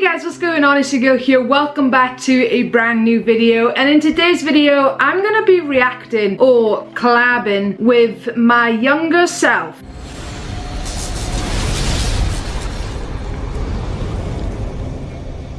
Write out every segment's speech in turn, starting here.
Hey guys, what's going on? It's your girl here. Welcome back to a brand new video. And in today's video, I'm gonna be reacting or collabing with my younger self.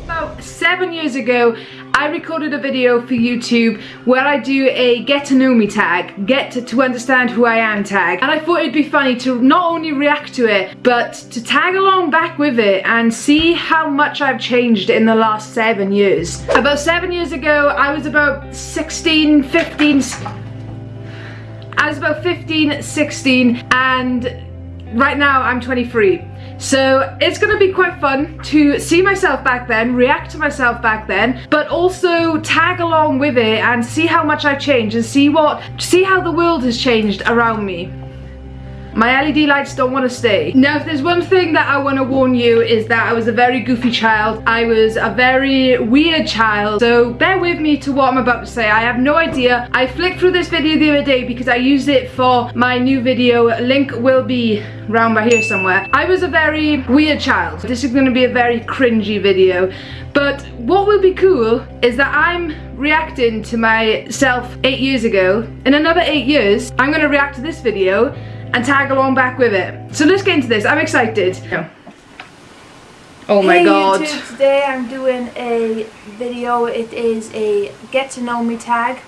About seven years ago, I recorded a video for YouTube where I do a get to know me tag, get to, to, understand who I am tag. And I thought it'd be funny to not only react to it, but to tag along back with it and see how much I've changed in the last seven years. About seven years ago, I was about 16, 15, I was about 15, 16, and right now I'm 23. So it's gonna be quite fun to see myself back then, react to myself back then, but also tag along with it and see how much I've changed and see what, see how the world has changed around me. My LED lights don't want to stay. Now if there's one thing that I want to warn you is that I was a very goofy child. I was a very weird child. So bear with me to what I'm about to say. I have no idea. I flicked through this video the other day because I used it for my new video. Link will be round by here somewhere. I was a very weird child. This is going to be a very cringy video. But what will be cool is that I'm reacting to myself eight years ago. In another eight years, I'm going to react to this video and tag along back with it. So let's get into this. I'm excited. Oh my hey god. YouTube, today I'm doing a video. It is a get to know me tag.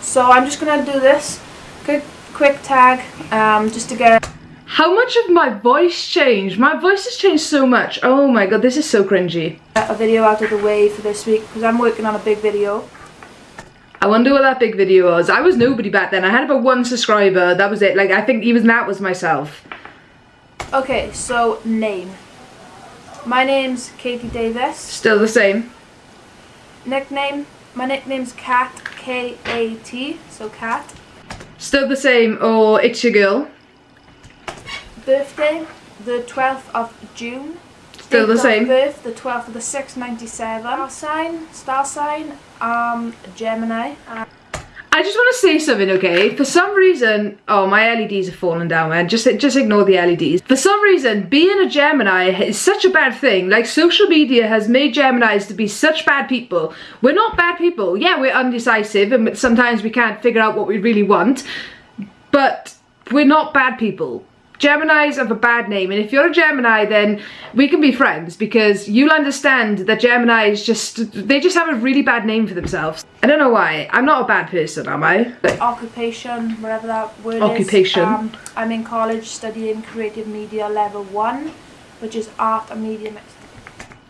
So I'm just gonna do this quick quick tag um, just to get how much of my voice changed? My voice has changed so much. Oh my god, this is so cringy. A video out of the way for this week because I'm working on a big video. I wonder what that big video was. I was nobody back then. I had about one subscriber. That was it. Like, I think even that was myself. Okay, so name. My name's Katie Davis. Still the same. Nickname. My nickname's Kat. K-A-T. So Kat. Still the same. Or it's your girl. Birthday. The 12th of June. Still the same. birth, the 12th of the 6th, 97. Star sign, star sign, um, Gemini. Uh, I just want to say something, okay? For some reason, oh, my LEDs are falling down, man. Just, just ignore the LEDs. For some reason, being a Gemini is such a bad thing. Like, social media has made Geminis to be such bad people. We're not bad people. Yeah, we're undecisive, and sometimes we can't figure out what we really want. But we're not bad people. Geminis have a bad name and if you're a Gemini then we can be friends because you'll understand that Geminis just, they just have a really bad name for themselves. I don't know why. I'm not a bad person, am I? Occupation, whatever that word Occupation. is. Um, I'm in college studying creative media level 1 which is art and media mixed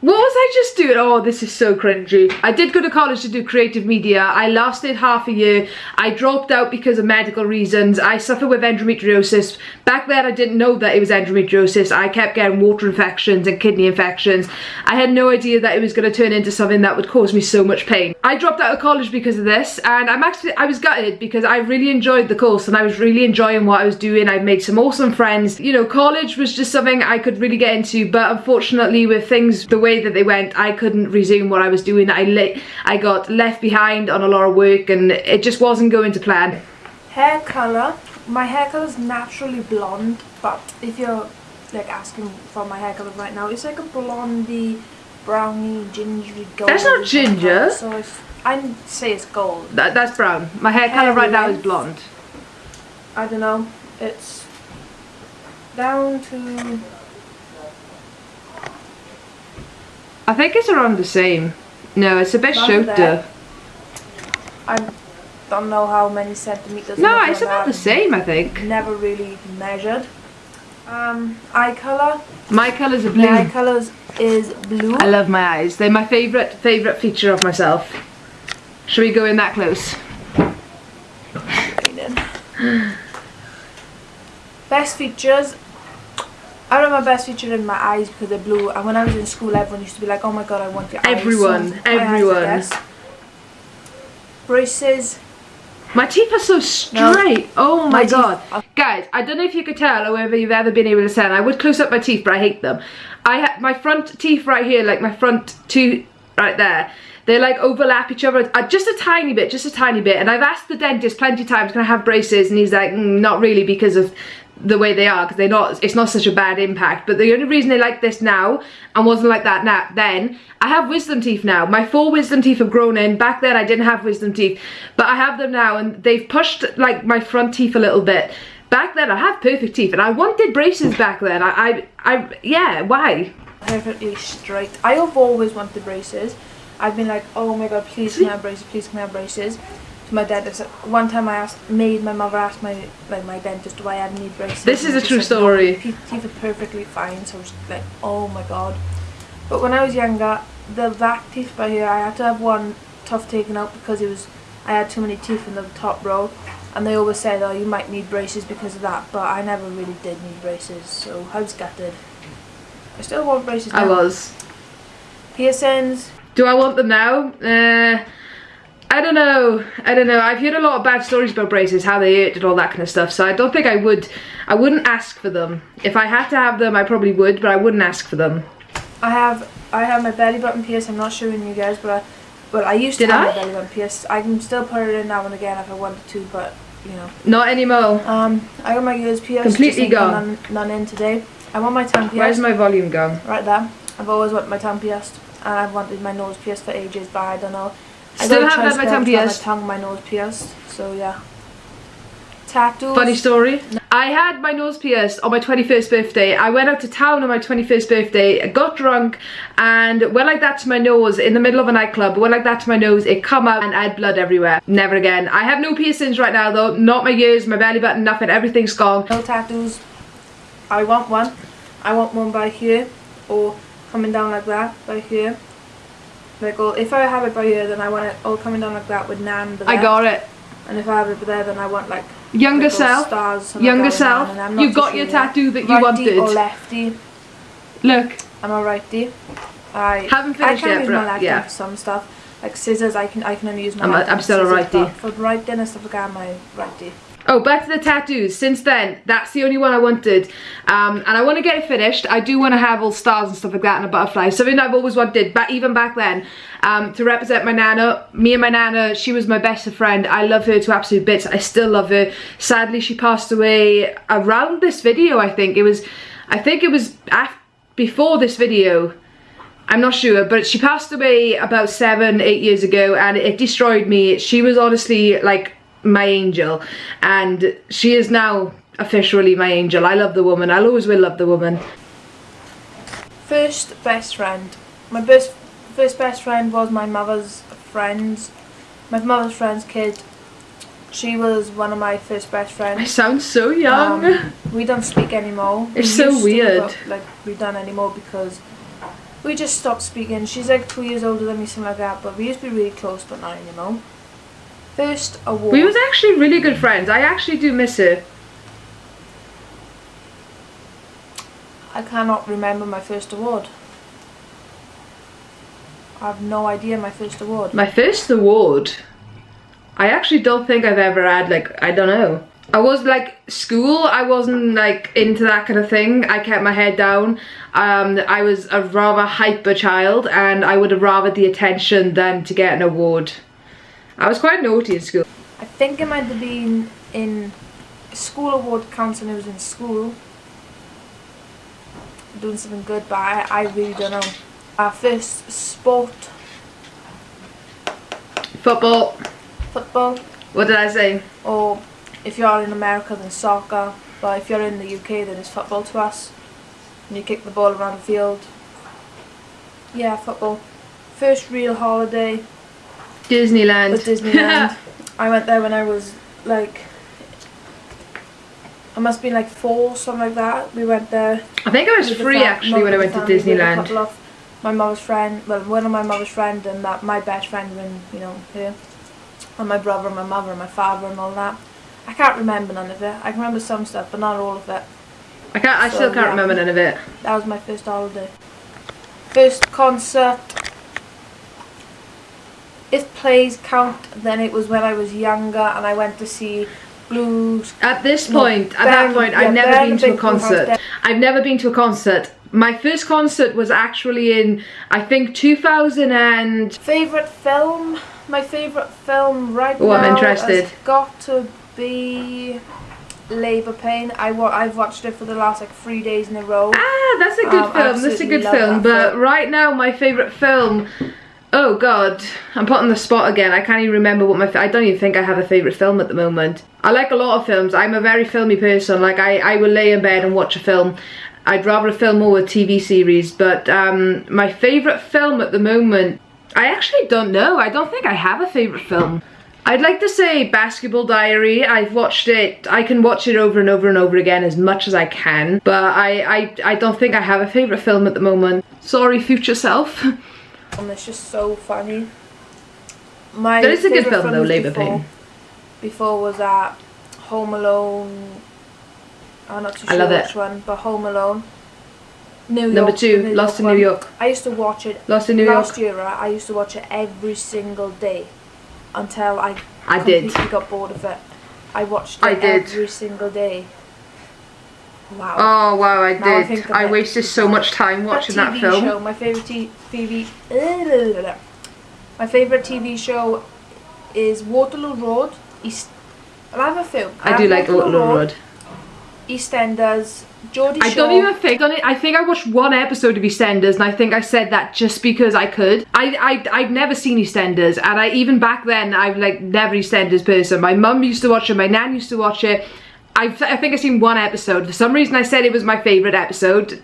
what was I just doing? Oh, this is so cringy. I did go to college to do creative media. I lasted half a year. I dropped out because of medical reasons. I suffer with endometriosis. Back then, I didn't know that it was endometriosis. I kept getting water infections and kidney infections. I had no idea that it was going to turn into something that would cause me so much pain. I dropped out of college because of this, and I'm actually, I was gutted because I really enjoyed the course and I was really enjoying what I was doing. I made some awesome friends. You know, college was just something I could really get into, but unfortunately with things the way way that they went, I couldn't resume what I was doing. I, lit I got left behind on a lot of work and it just wasn't going to plan. Hair colour. My hair colour is naturally blonde, but if you're like asking for my hair colour right now, it's like a blondie, browny, gingery gold. That's not ginger. So it's, I say it's gold. That, that's brown. My hair, hair colour right now is blonde. I don't know. It's down to I think it's around the same. No, it's a bit shorter. I don't know how many centimeters. No, it's about the same, I think. Never really measured. Um, eye color. My colors are blue. My eye colors is blue. I love my eyes. They're my favorite favorite feature of myself. Should we go in that close? Best features I remember my best feature in my eyes because they're blue and when I was in school everyone used to be like oh my god I want your everyone, eyes. Everyone everyone braces my teeth are so straight. No. Oh my, my god. Guys, I don't know if you could tell or whether you've ever been able to tell. I would close up my teeth, but I hate them. I have my front teeth right here, like my front two right there. They like overlap each other uh, just a tiny bit, just a tiny bit. And I've asked the dentist plenty of times, can I have braces? And he's like, mm, not really because of the way they are because they're not it's not such a bad impact. But the only reason they like this now and wasn't like that now then I have wisdom teeth now. My four wisdom teeth have grown in. Back then I didn't have wisdom teeth. But I have them now and they've pushed like my front teeth a little bit. Back then I have perfect teeth and I wanted braces back then. I I, I yeah why? Perfectly straight. I have always wanted braces. I've been like, oh my god, please can I have braces, please can I have braces. My dentist. One time I asked, made my mother ask my like my dentist do I need braces. This is and a true said, story." your Teeth teeth are perfectly fine. So I was like, oh my god. But when I was younger, the back teeth by here, I had to have one tooth taken out because it was I had too many teeth in the top row. And they always said, oh, you might need braces because of that. But I never really did need braces, so I was gutted. I still want braces I now. was Piercings. Do I want them now? Uh, I don't know. I don't know. I've heard a lot of bad stories about braces, how they hurt and all that kind of stuff. So I don't think I would. I wouldn't ask for them. If I had to have them, I probably would, but I wouldn't ask for them. I have I have my belly button pierced. I'm not showing you guys, but I, but I used to Did have I? my belly button pierced. I can still put it in now and again if I wanted to, but you know. Not anymore. Um, I got my ears pierced. Completely just ain't got gone. None, none in today. I want my tongue pierced. Where's my volume gone? right there. I've always wanted my tongue pierced, and I've wanted my nose pierced for ages, but I don't know. I Still haven't had choice my tongue pierced. My tongue, my nose pierced. So yeah. Tattoos. Funny story. I had my nose pierced on my 21st birthday. I went out to town on my 21st birthday, got drunk, and went like that to my nose in the middle of a nightclub. Went like that to my nose, it come out and I had blood everywhere. Never again. I have no piercings right now though. Not my ears, my belly button, nothing. Everything's gone. No tattoos. I want one. I want one by here or coming down like that by here. Like, all, if I have it by here, then I want it all coming down like that with Nan. I got it. And if I have it there, then I want like Younger self. stars. Younger like that with self. Nan, and I'm not You too got your tattoo that you righty wanted. or lefty. Look. I'm a righty. I Haven't I finished can yet, use my left yeah. for some stuff. Like scissors, I can I can only use my I'm a- I'm still a righty. For writing and stuff like I'm my righty. Oh, back to the tattoos. Since then, that's the only one I wanted. Um, and I want to get it finished. I do want to have all stars and stuff like that and a butterfly. Something I've always wanted, but even back then, um, to represent my nana. Me and my nana, she was my best friend. I love her to absolute bits. I still love her. Sadly, she passed away around this video, I think. It was, I think it was af before this video. I'm not sure, but she passed away about seven, eight years ago, and it destroyed me. She was honestly like my angel, and she is now officially my angel. I love the woman. I'll always will love the woman. First best friend. My best first best friend was my mother's friend's my mother's friend's kid. She was one of my first best friends. I sound so young. Um, we don't speak anymore. It's We so weird. like we don't anymore because we just stopped speaking. She's like two years older than me, something like that. But we used to be really close, but not anymore. First award. we was actually really good friends. I actually do miss her. I cannot remember my first award. I have no idea my first award. My first award. I actually don't think I've ever had like I don't know. I was like school. I wasn't like into that kind of thing. I kept my head down. Um, I was a rather hyper child, and I would have rather the attention than to get an award. I was quite naughty in school. I think it might have been in school award counts and I was in school. Doing something good, but I, I really don't know. Our first sport, Football. football, What did I say? or if you're in America then soccer, but if you're in the UK then it's football to us. And you kick the ball around the field. Yeah, football. First real holiday Disneyland. Disneyland. I went there when I was like, I must have been like four, something like that. We went there. I think I was free actually when I went to Disneyland. of my mother's friend, well, one of my mother's friend and that my best friend when you know here, and my brother and my mother and my father and all that. I can't remember none of it. I can remember some stuff, but not all of it. I can't. I So, still can't yeah. remember none of it. That was my first holiday. First concert. If plays count, then it was when I was younger and I went to see Blues. At this No, point, at that point, yeah, I've never been to a House concert. I've never been to a concert. My first concert was actually in, I think, 2000 and Favorite film? My favorite film right Oh, now I'm interested. has got to be Labour Pain. I wa I've watched it for the last like three days in a row. Ah, that's a good Um, film. That's a good film. But film. right now, my favorite film. Oh God, I'm put on the spot again. I can't even remember what my. I don't even think I have a favorite film at the moment. I like a lot of films. I'm a very filmy person. Like I, I will lay in bed and watch a film. I'd rather a film or a TV series. But um, my favorite film at the moment, I actually don't know. I don't think I have a favorite film. I'd like to say Basketball Diary. I've watched it. I can watch it over and over and over again as much as I can. But I, I, I don't think I have a favorite film at the moment. Sorry, future self. And it's just so funny. My That is a good film though, Labour before, Pain. Before was that Home Alone. I'm not too I sure love it. which one, but Home Alone. New York. Number two, the Lost in one. New York. I used to watch it Lost in New last York. year. I used to watch it every single day until I I did. completely got bored of it. I watched it I did. every single day. Wow. Oh wow, I Now did. think of I wasted so much time watching that, TV film. show, my favorite t- TV. My favorite TV show is Waterloo Road. East. I have a film. I have do like Waterloo Road. EastEnders. Geordie I Shore. don't even think on it. I think I watched one episode of EastEnders, and I think I said that just because I could. I I I'd never seen EastEnders, and I even back then I've like never EastEnders person. My mum used to watch it. My nan used to watch it. I I think I've seen one episode. For some reason, I said it was my favorite episode.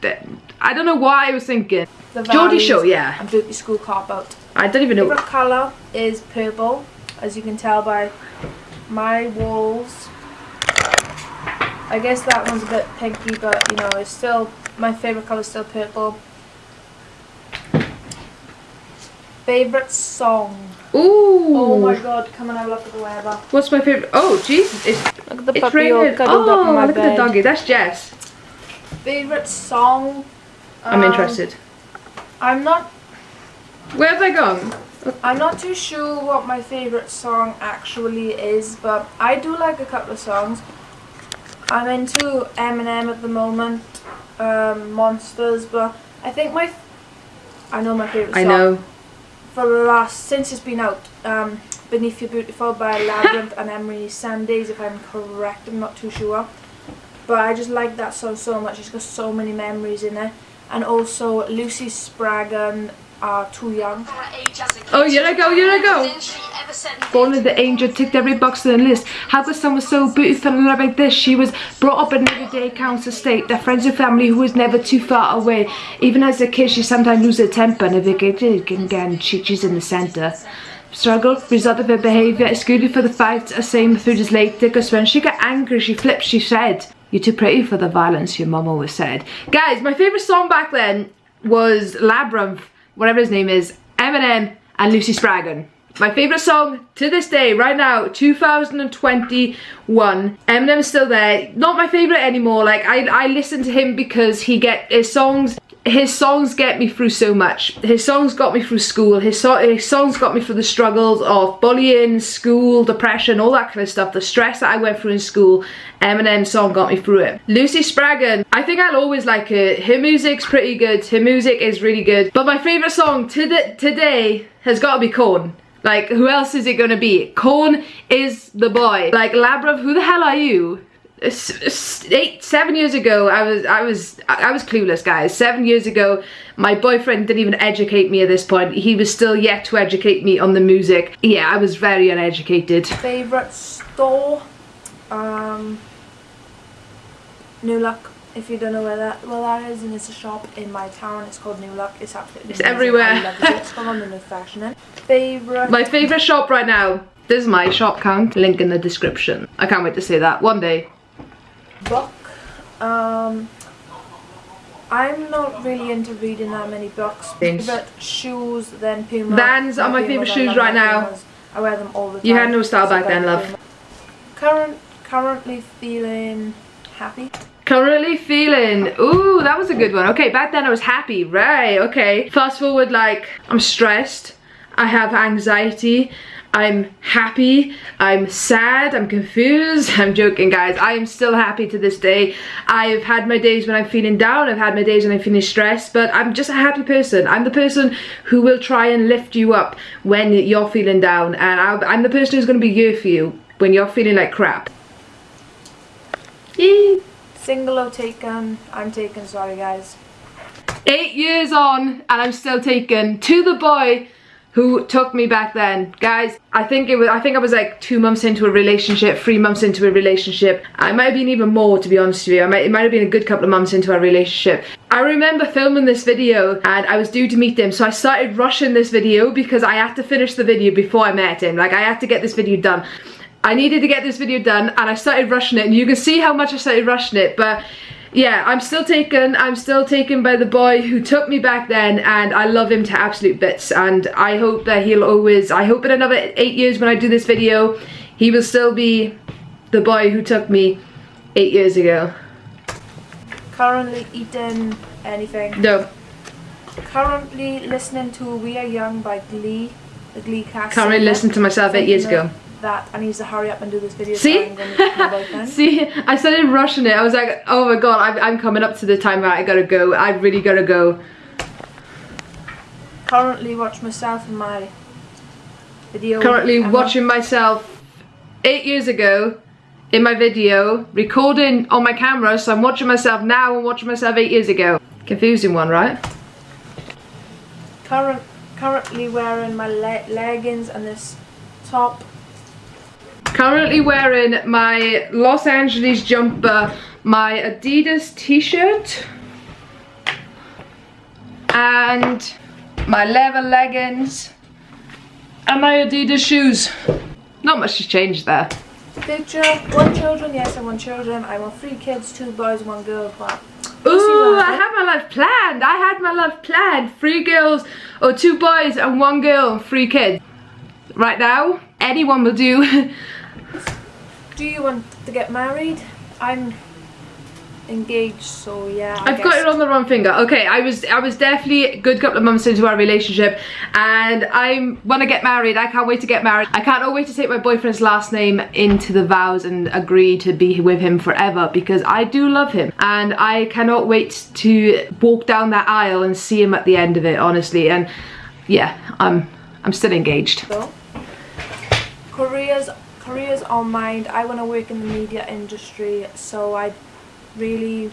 I don't know why I was thinking. The Geordie Shore, yeah. And Beauty School Cop Out. I don't even know. Favorite colour is purple, as you can tell by my walls. I guess that one's a bit pinky, but you know, it's still my favorite colour is still purple. Favorite song. Ooh. Oh my god, come and have a look at the weather. What's my favorite? Oh, jeez, it's Look at the it's puppy all raining. cuddled up in Oh, my look at the doggy. That's Jess. Favorite song. I'm Um, interested. I'm not. Where have I gone? I'm not too sure what my favorite song actually is, but I do like a couple of songs. I'm into Eminem at the moment, um, Monsters, but I think my. I know my favorite I song. know. For the last since it's been out, um, Beneath Your Beautiful by Labrinth and Emeli Sandé, if I'm correct. I'm not too sure, but I just like that song so much. It's got so many memories in it, and also Lucy Spraggan are too young. Oh, here I go, here I go. Born as the angel, ticked every box on the list. How could someone so beautiful and love like this? She was brought up in everyday council state. Their friends and family who was never too far away. Even as a kid, she sometimes lose her temper and get again, she, she's in the centre. Struggle, result of her behaviour, good for the fight, a same food is late, because when she got angry, she flipped, she said, You're too pretty for the violence, your mum always said. Guys, my favourite song back then was Labrinth, whatever his name is, Eminem and Lucy Spraggan. My favourite song to this day, right now, 2021. Eminem's still there. Not my favourite anymore. Like I, I listen to him because he get his songs. His songs get me through so much. His songs got me through school. His, so his songs got me through the struggles of bullying, school, depression, all that kind of stuff. The stress that I went through in school. Eminem's song got me through it. Lucy Spraggan, I think I'll always like her. Her music's pretty good. Her music is really good. But my favourite song to today has got to be Korn. Like, who else is it gonna be? Korn is the boy. Like, Labrinth, who the hell are you? Eight, seven years ago, I was, I was, I was clueless, guys. Seven years ago, my boyfriend didn't even educate me at this point. He was still yet to educate me on the music. Yeah, I was very uneducated. Favorite store, um, New Look. If you don't know where that well that is, and it's a shop in my town. It's called New Look. It's absolutely It's amazing. everywhere. It. It's from London fashion. eh? Favorite My favourite shop right now. This is my shop count. Link in the description. I can't wait to say that one day. Book. Um, I'm not really into reading that many books. Favorite shoes, then Puma. Vans are my favourite shoes right now. Pumas. I wear them all the time. You had no style so back then, love. Puma. Current, currently feeling happy. Currently feeling, ooh, that was a good one. Okay, back then I was happy, right, okay. Fast forward, like, I'm stressed, I have anxiety, I'm happy, I'm sad, I'm confused. I'm joking, guys. I am still happy to this day. I've had my days when I'm feeling down, I've had my days when I'm feeling stressed, but I'm just a happy person. I'm the person who will try and lift you up when you're feeling down, and I'll, I'm the person who's going to be here for you when you're feeling like crap. Yay. Single or taken? I'm taken, sorry guys. Eight years on and I'm still taken to the boy who took me back then. Guys, I think it was I think I was like two months into a relationship, three months into a relationship. I might have been even more to be honest with you. I might, it might have been a good couple of months into our relationship. I remember filming this video and I was due to meet him so I started rushing this video because I had to finish the video before I met him. Like I had to get this video done. I needed to get this video done and I started rushing it and you can see how much I started rushing it but yeah, I'm still taken. I'm still taken by the boy who took me back then and I love him to absolute bits and I hope that he'll always, I hope in another eight years when I do this video, he will still be the boy who took me eight years ago. Currently eating anything? No. Currently listening to We Are Young by Glee, the Glee cast. Currently listened to myself eight years ago that I need to hurry up and do this video. See? See, I started rushing it. I was like, oh my god, I'm, I'm coming up to the time where I gotta go. I really gotta go. Currently watch myself in my video. Currently watching myself eight years ago in my video, recording on my camera, so I'm watching myself now and watching myself eight years ago. Confusing one, right? Current, currently wearing my le leggings and this top Currently wearing my Los Angeles jumper, my Adidas t-shirt, and my leather leggings, and my Adidas shoes. Not much has changed there. Picture, one children, yes I want children. I want three kids, two boys, one girl, but Ooh, I had my life planned. I had my life planned. Three girls, or two boys and one girl and three kids. Right now, anyone will do. do you want to get married? I'm engaged so yeah I have got it on the wrong finger. Okay I was I was definitely a good couple of months into our relationship and I want to get married I can't wait to get married. I can't oh, wait to take my boyfriend's last name into the vows and agree to be with him forever because I do love him. And I cannot wait to walk down that aisle and see him at the end of it honestly. And yeah I'm I'm still engaged. So, Korea's careers on mind. I want to work in the media industry, so I really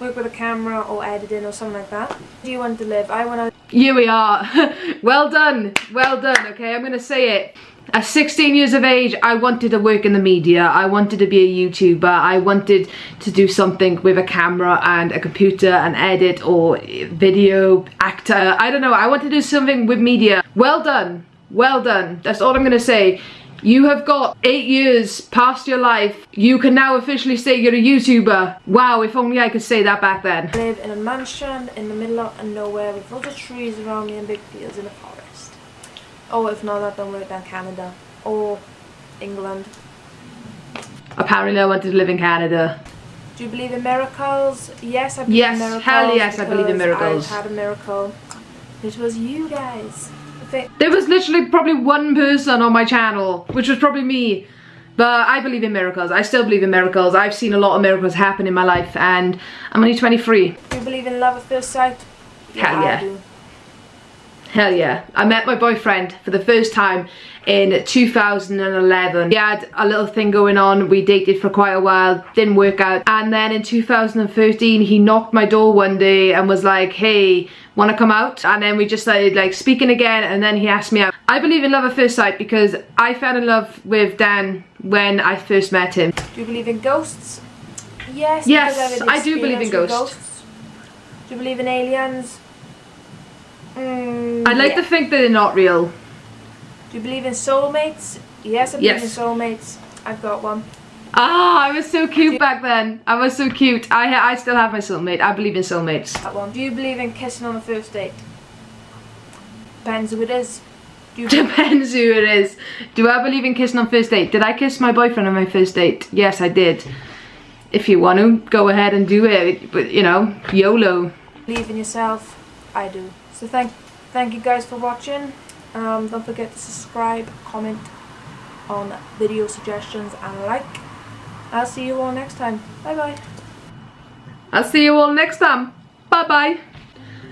work with a camera or editing or something like that. Do you want to live? I want to... Here we are. well done. Well done, okay? I'm to say it. At 16 years of age, I wanted to work in the media. I wanted to be a YouTuber. I wanted to do something with a camera and a computer and edit or video actor. I don't know. I want to do something with media. Well done. Well done. That's all I'm going to say. You have got eight years past your life. You can now officially say you're a YouTuber. Wow, if only I could say that back then. I live in a mansion in the middle of nowhere with lots of trees around me and big fields in the forest. Oh, if not that, don't work down Canada. Or England. Apparently I wanted to live in Canada. Do you believe in miracles? Yes, I believe yes, in miracles. Yes, hell yes, I believe in miracles. I've had a miracle. It was you guys. There was literally probably one person on my channel, which was probably me. But I believe in miracles. I still believe in miracles. I've seen a lot of miracles happen in my life and I'm only 23. Do you believe in love at first sight? Hell yeah. yeah. Hell yeah. I met my boyfriend for the first time in 2011. We had a little thing going on. We dated for quite a while. Didn't work out. And then in 2013, he knocked my door one day and was like, hey, want to come out? And then we just started like speaking again and then he asked me out. I believe in love at first sight because I fell in love with Dan when I first met him. Do you believe in ghosts? Yes. Yes, I do believe in ghosts. ghosts. Do you believe in aliens? I'd like yeah. to think that they're not real. Do you believe in soulmates? Yes, I believe yes. in soulmates. I've got one. Ah, I was so cute back then. I was so cute. I I still have my soulmate. I believe in soulmates. That one. Do you believe in kissing on the first date? Depends who it is. Depends who it is. Do I believe in kissing on first date? Did I kiss my boyfriend on my first date? Yes, I did. If you want to, go ahead and do it. But, you know, YOLO. Believe in yourself. I do. So thank, thank you guys for watching. Um, don't forget to subscribe, comment on video suggestions and like. I'll see you all next time. Bye bye. I'll see you all next time. Bye bye.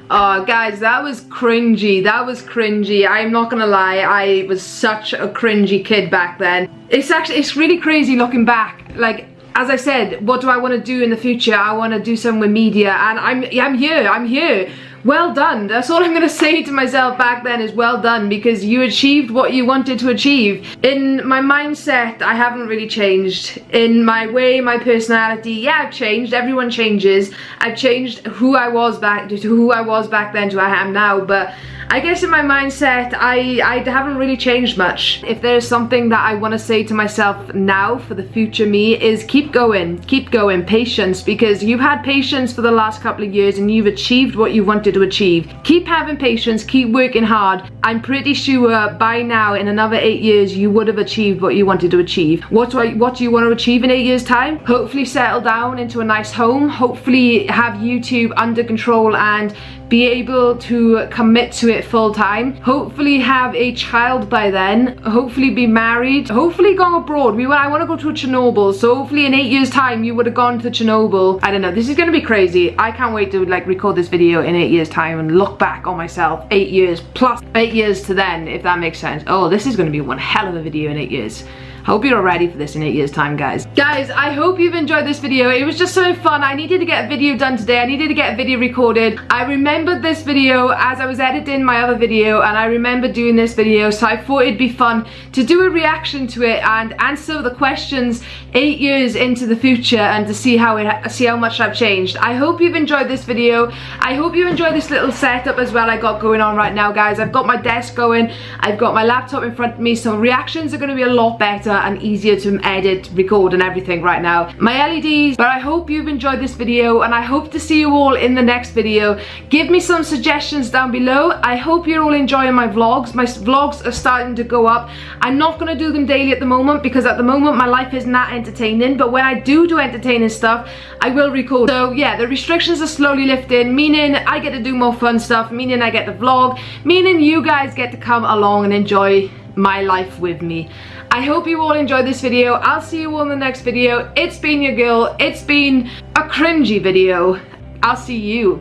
Oh guys, that was cringy. That was cringy. I'm not gonna lie, I was such a cringy kid back then. It's actually, it's really crazy looking back. Like, as I said, what do I want to do in the future? I want to do some with media and I'm, I'm here, I'm here well done. That's all I'm going to say to myself back then is well done because you achieved what you wanted to achieve. In my mindset, I haven't really changed. In my way, my personality, yeah, I've changed. Everyone changes. I've changed who I was back to who I was back then to who I am now, but I guess in my mindset, I, I haven't really changed much. If there's something that I want to say to myself now for the future me is keep going, keep going, patience, because you've had patience for the last couple of years and you've achieved what you wanted to achieve. Keep having patience, keep working hard. I'm pretty sure by now in another eight years you would have achieved what you wanted to achieve. What do, I, what do you want to achieve in eight years time? Hopefully settle down into a nice home, hopefully have YouTube under control and be able to commit to it full time. Hopefully have a child by then. Hopefully be married. Hopefully go abroad. We I want to go to Chernobyl. So hopefully in eight years time you would have gone to Chernobyl. I don't know. This is gonna be crazy. I can't wait to like record this video in eight years time and look back on myself eight years plus eight years to then if that makes sense. Oh this is gonna be one hell of a video in eight years Hope you're all ready for this in eight years time guys. Guys, I hope you've enjoyed this video. It was just so fun. I needed to get a video done today. I needed to get a video recorded. I remembered this video as I was editing my other video and I remember doing this video so I thought it'd be fun to do a reaction to it and answer the questions eight years into the future and to see how it see how much I've changed. I hope you've enjoyed this video. I hope you enjoy this little setup as well I got going on right now guys. I've got my desk going. I've got my laptop in front of me so reactions are going to be a lot better and easier to edit, record and everything right now. My LEDs, but I hope you've enjoyed this video and I hope to see you all in the next video. Give me some suggestions down below. I hope you're all enjoying my vlogs. My vlogs are starting to go up. I'm not going to do them daily at the moment because at the moment my life is not entertaining, but when I do do entertaining stuff, I will record. So yeah, the restrictions are slowly lifting, meaning I get to do more fun stuff, meaning I get to vlog, meaning you guys get to come along and enjoy my life with me. I hope you all enjoyed this video. I'll see you all in the next video. It's been your girl. It's been a cringy video. I'll see you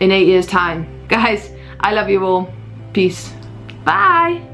in eight years time. Guys, I love you all. Peace. Bye.